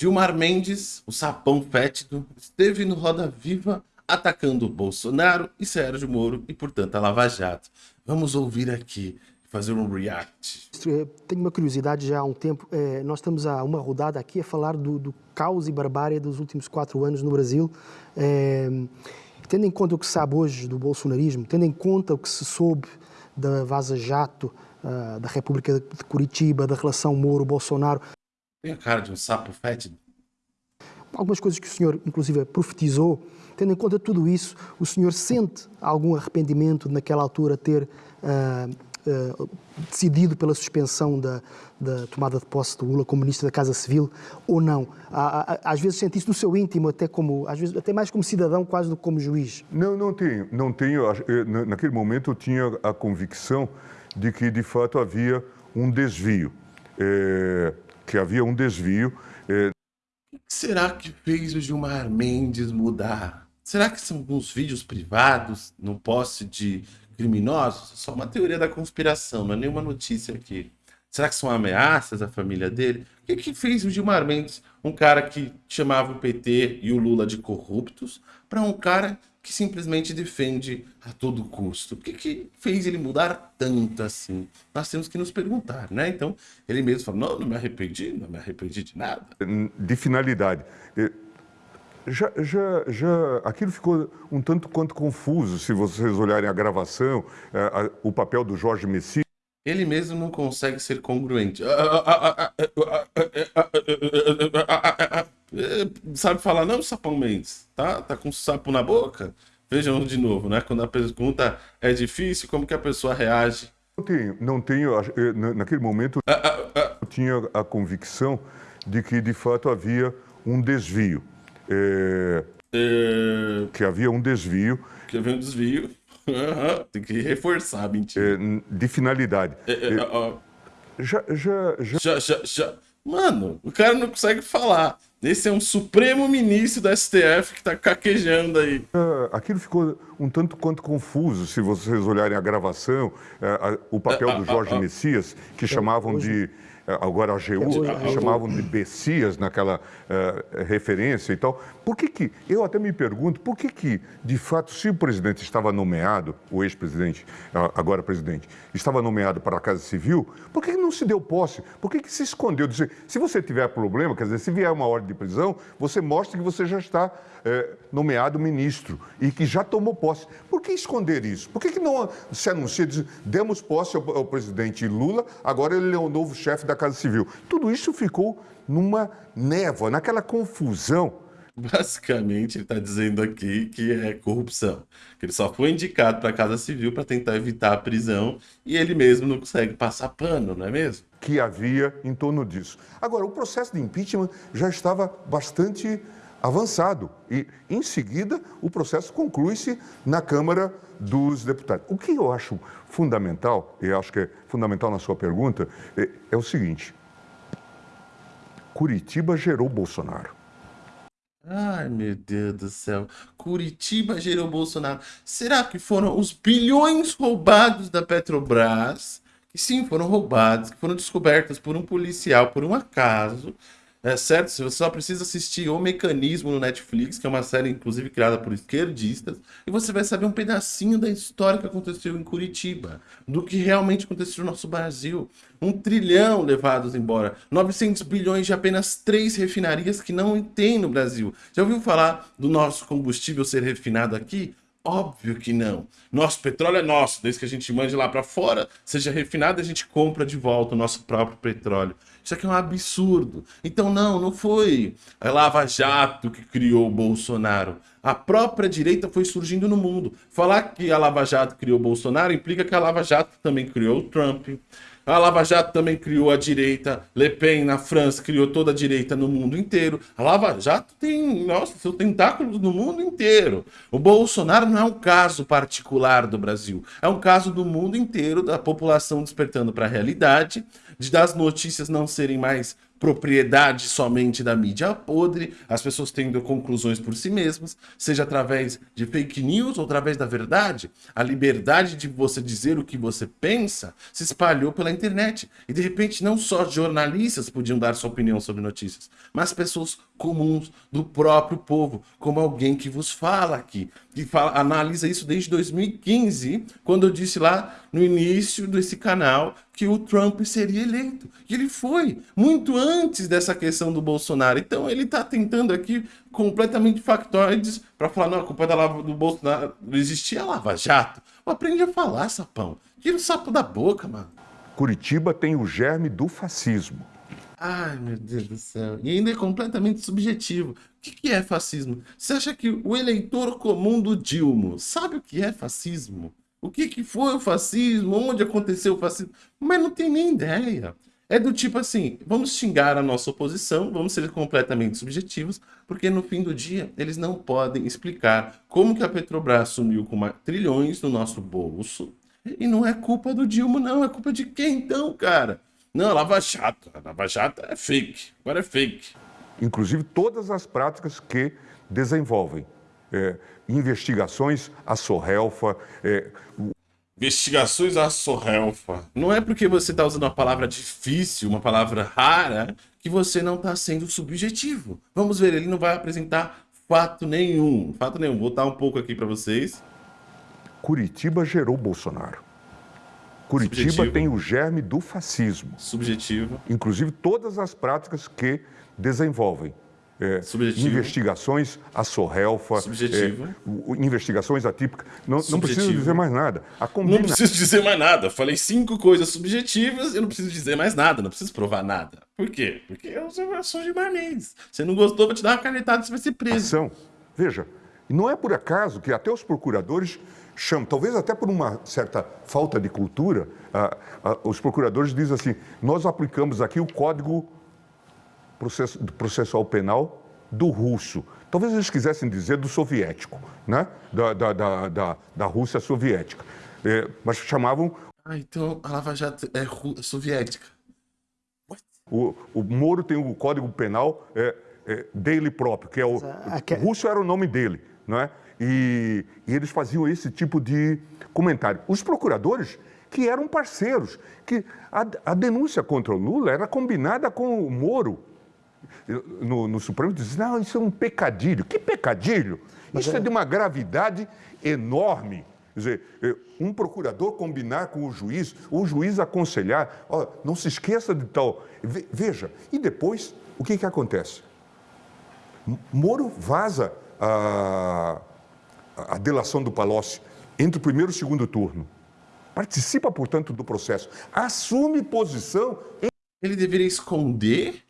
Gilmar Mendes, o sapão fétido, esteve no Roda Viva atacando Bolsonaro e Sérgio Moro e, portanto, a Lava Jato. Vamos ouvir aqui, fazer um react. Tenho uma curiosidade já há um tempo. É, nós estamos há uma rodada aqui a falar do, do caos e barbárie dos últimos quatro anos no Brasil. É, tendo em conta o que se sabe hoje do bolsonarismo, tendo em conta o que se soube da Vaza Jato, uh, da República de Curitiba, da relação Moro-Bolsonaro, tem a cara de um sapo fétido. Algumas coisas que o senhor, inclusive, profetizou, tendo em conta tudo isso, o senhor sente algum arrependimento de, naquela altura, ter uh, uh, decidido pela suspensão da, da, tomada de posse do Lula como ministro da Casa Civil ou não? Às vezes sente isso no seu íntimo, até, como, às vezes, até mais como cidadão, quase do que como juiz. Não, não tenho. Não tenho. Naquele momento eu tinha a convicção de que, de fato, havia um desvio. É que havia um desvio. É... O que será que fez o Gilmar Mendes mudar? Será que são alguns vídeos privados no posse de criminosos? Só uma teoria da conspiração, não é nenhuma notícia aqui. Será que são ameaças à família dele? O que, que fez o Gilmar Mendes, um cara que chamava o PT e o Lula de corruptos, para um cara que simplesmente defende a todo custo. O que, que fez ele mudar tanto assim? Nós temos que nos perguntar, né? Então, ele mesmo falou, não, não me arrependi, não me arrependi de nada. De finalidade. Já, já, já, aquilo ficou um tanto quanto confuso, se vocês olharem a gravação, o papel do Jorge Messias. Ele mesmo não consegue ser congruente. Sabe falar, não, Sapão Mendes? Tá, tá com sapo na boca? Vejam de novo, né? Quando a pergunta é difícil, como que a pessoa reage? Não tenho, não tenho naquele momento, eu tinha a convicção de que, de fato, havia um desvio. É... É... Que havia um desvio. Que havia um desvio. Tem que reforçar, mentira. É, de finalidade. É, é, é já, já, já... já, já, já. Mano, o cara não consegue falar. Esse é um supremo ministro da STF que tá caquejando aí. aquilo ficou um tanto quanto confuso, se vocês olharem a gravação, o papel do Jorge Messias, que chamavam de é, agora a AGU, chamavam de Bessias naquela uh, referência e tal. Por que que, eu até me pergunto, por que que, de fato, se o presidente estava nomeado, o ex-presidente, agora presidente, estava nomeado para a Casa Civil, por que, que não se deu posse? Por que que se escondeu? Se você tiver problema, quer dizer, se vier uma ordem de prisão, você mostra que você já está é, nomeado ministro e que já tomou posse. Por que esconder isso? Por que, que não se anuncia, diz, demos posse ao, ao presidente Lula, agora ele é o novo chefe da Casa Civil? Tudo isso ficou numa névoa, naquela confusão. Basicamente, ele está dizendo aqui que é corrupção. Que ele só foi indicado para a Casa Civil para tentar evitar a prisão e ele mesmo não consegue passar pano, não é mesmo? Que havia em torno disso. Agora, o processo de impeachment já estava bastante avançado. E, em seguida, o processo conclui-se na Câmara dos Deputados. O que eu acho fundamental, e acho que é fundamental na sua pergunta, é, é o seguinte: Curitiba gerou Bolsonaro. Ai, meu Deus do céu. Curitiba gerou Bolsonaro. Será que foram os bilhões roubados da Petrobras? Que sim, foram roubados, que foram descobertos por um policial, por um acaso, é certo? Você só precisa assistir O Mecanismo no Netflix, que é uma série inclusive criada por esquerdistas, e você vai saber um pedacinho da história que aconteceu em Curitiba, do que realmente aconteceu no nosso Brasil. Um trilhão levados embora, 900 bilhões de apenas três refinarias que não tem no Brasil. Já ouviu falar do nosso combustível ser refinado aqui? Óbvio que não. Nosso petróleo é nosso, desde que a gente mande lá para fora, seja refinado, a gente compra de volta o nosso próprio petróleo. Isso aqui é um absurdo. Então, não, não foi a Lava Jato que criou o Bolsonaro. A própria direita foi surgindo no mundo. Falar que a Lava Jato criou o Bolsonaro implica que a Lava Jato também criou o Trump, a Lava Jato também criou a direita. Le Pen, na França, criou toda a direita no mundo inteiro. A Lava Jato tem, nossa, seus tentáculos no mundo inteiro. O Bolsonaro não é um caso particular do Brasil. É um caso do mundo inteiro, da população despertando para a realidade, de das notícias não serem mais propriedade somente da mídia podre, as pessoas tendo conclusões por si mesmas, seja através de fake news ou através da verdade. A liberdade de você dizer o que você pensa se espalhou pela internet. E de repente não só jornalistas podiam dar sua opinião sobre notícias, mas pessoas comuns do próprio povo, como alguém que vos fala aqui, que fala, analisa isso desde 2015, quando eu disse lá no início desse canal que o Trump seria eleito. E ele foi, muito antes dessa questão do Bolsonaro. Então ele está tentando aqui completamente factoides para falar, não, a culpa é da lava do Bolsonaro, não existia Lava Jato. Aprende a falar, sapão. Tira o sapo da boca, mano. Curitiba tem o germe do fascismo. Ai, meu Deus do céu. E ainda é completamente subjetivo. O que, que é fascismo? Você acha que o eleitor comum do Dilma sabe o que é fascismo? O que, que foi o fascismo? Onde aconteceu o fascismo? Mas não tem nem ideia. É do tipo assim, vamos xingar a nossa oposição, vamos ser completamente subjetivos, porque no fim do dia eles não podem explicar como que a Petrobras sumiu com trilhões no nosso bolso. E não é culpa do Dilma, não. É culpa de quem então, cara? Não, Lava Jato. A Lava Jato é fake. Agora é fake. Inclusive todas as práticas que desenvolvem é, investigações à Sorrelfa. É... Investigações à Sorrelfa. Não é porque você está usando uma palavra difícil, uma palavra rara, que você não está sendo subjetivo. Vamos ver, ele não vai apresentar fato nenhum. Fato nenhum. Vou botar um pouco aqui para vocês. Curitiba gerou Bolsonaro. Curitiba Subjetivo. tem o germe do fascismo. Subjetivo. Inclusive todas as práticas que desenvolvem. É, investigações a Sorrelfa, é, investigações atípicas. Não, não preciso dizer mais nada. Combina... Não preciso dizer mais nada. Falei cinco coisas subjetivas e não preciso dizer mais nada. Não preciso provar nada. Por quê? Porque eu sou de Marnês. Você não gostou, vou te dar uma canetada e você vai ser preso. Ação. Veja, não é por acaso que até os procuradores chamam, talvez até por uma certa falta de cultura, ah, ah, os procuradores dizem assim, nós aplicamos aqui o Código Processual Penal do russo. Talvez eles quisessem dizer do soviético, né? da, da, da, da, da Rússia soviética. É, mas chamavam... Ah, então a Lava Jato é soviética. O, o Moro tem o Código Penal é, é, dele próprio, que é o... O russo era o nome dele, não é? E, e eles faziam esse tipo de comentário. Os procuradores, que eram parceiros, que a, a denúncia contra o Lula era combinada com o Moro. No, no Supremo dizia, não, isso é um pecadilho. Que pecadilho? Mas isso é... é de uma gravidade enorme. Quer dizer, é, um procurador combinar com o juiz, o juiz aconselhar, ó, não se esqueça de tal. Veja, e depois, o que, que acontece? Moro vaza a, a delação do Palocci entre o primeiro e o segundo turno. Participa, portanto, do processo. Assume posição. Em... Ele deveria esconder?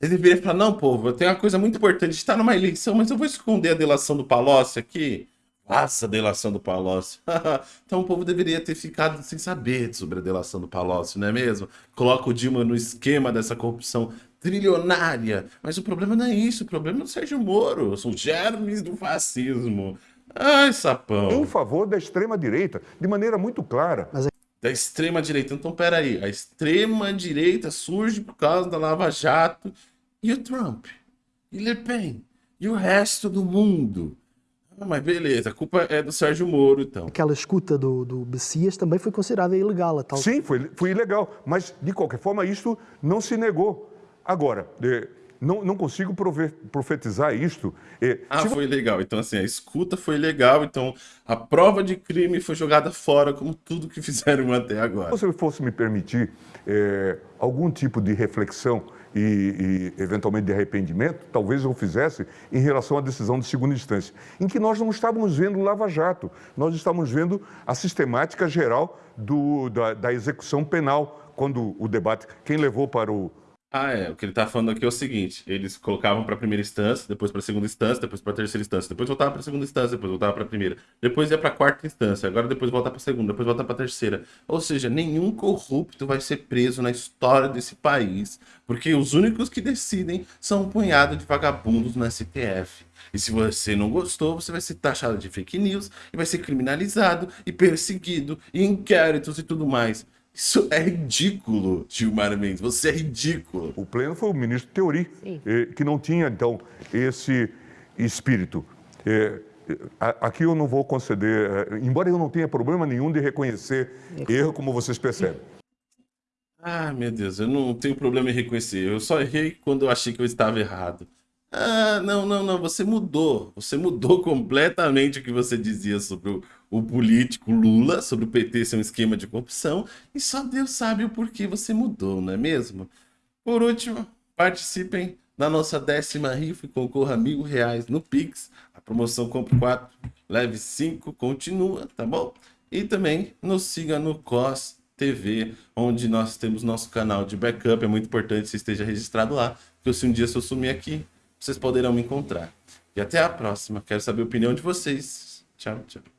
Ele deveria falar, não, povo, eu tenho uma coisa muito importante, está numa eleição, mas eu vou esconder a delação do Palocci aqui. Faça a delação do Palocci. então o povo deveria ter ficado sem saber sobre a delação do Palocci, não é mesmo? Coloca o Dilma no esquema dessa corrupção trilionária. Mas o problema não é isso, o problema é o Sérgio Moro, são germes do fascismo. Ai, sapão. Em favor da extrema-direita, de maneira muito clara. Mas... É da extrema-direita. Então, peraí. A extrema-direita surge por causa da Lava Jato. E o Trump? E Le Pen? E o resto do mundo? Ah, mas beleza, a culpa é do Sérgio Moro, então. Aquela escuta do, do Bessias também foi considerada ilegal. Tal... Sim, foi, foi ilegal. Mas, de qualquer forma, isso não se negou. Agora, de não, não consigo profetizar isto. ah, se... foi legal. Então, assim, a escuta foi legal. Então, a prova de crime foi jogada fora, como tudo que fizeram até agora. Se você fosse me permitir é, algum tipo de reflexão e, e, eventualmente, de arrependimento, talvez eu fizesse em relação à decisão de segunda instância, em que nós não estávamos vendo o Lava-Jato, nós estávamos vendo a sistemática geral do, da, da execução penal, quando o debate, quem levou para o ah, é. O que ele tá falando aqui é o seguinte: eles colocavam para primeira instância, depois para segunda instância, depois para terceira instância, depois voltava para segunda instância, depois voltava para primeira, depois ia para quarta instância, agora depois volta para segunda, depois volta para terceira. Ou seja, nenhum corrupto vai ser preso na história desse país, porque os únicos que decidem são um punhado de vagabundos no STF. E se você não gostou, você vai ser taxado de fake news e vai ser criminalizado e perseguido e inquéritos e tudo mais. Isso é ridículo, Gilmar Mendes. Você é ridículo. O pleno foi o ministro Teori, eh, que não tinha, então, esse espírito. Eh, aqui eu não vou conceder, eh, embora eu não tenha problema nenhum de reconhecer erro, como vocês percebem. Ah, meu Deus, eu não tenho problema em reconhecer. Eu só errei quando eu achei que eu estava errado. Ah, não, não, não, você mudou. Você mudou completamente o que você dizia sobre o, o político Lula, sobre o PT ser um esquema de corrupção, e só Deus sabe o porquê você mudou, não é mesmo? Por último, participem da nossa décima rifa e concorra mil reais no Pix. A promoção Compre 4, leve 5, continua, tá bom? E também nos siga no COS TV, onde nós temos nosso canal de backup. É muito importante que você esteja registrado lá, porque se um dia eu sumir aqui, vocês poderão me encontrar. E até a próxima. Quero saber a opinião de vocês. Tchau, tchau.